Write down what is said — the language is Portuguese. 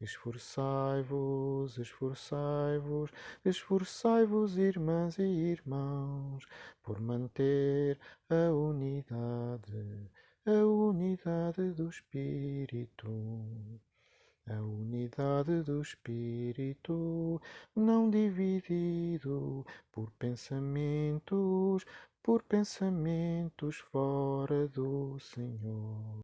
Esforçai-vos, esforçai-vos, esforçai-vos, irmãs e irmãos, por manter a unidade, a unidade do Espírito. A unidade do Espírito, não dividido por pensamentos, por pensamentos fora do Senhor.